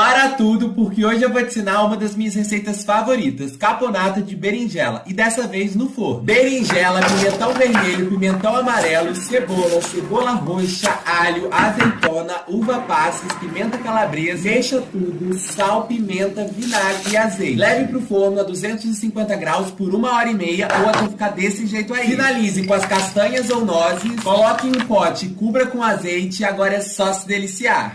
Para tudo, porque hoje eu vou te ensinar uma das minhas receitas favoritas, caponata de berinjela, e dessa vez no forno. Berinjela, pimentão vermelho, pimentão amarelo, cebola, cebola roxa, alho, azeitona, uva passas, pimenta calabresa, deixa tudo, sal, pimenta, vinagre e azeite. Leve pro forno a 250 graus por uma hora e meia ou até ficar desse jeito aí. Finalize com as castanhas ou nozes, coloque em um pote, cubra com azeite e agora é só se deliciar.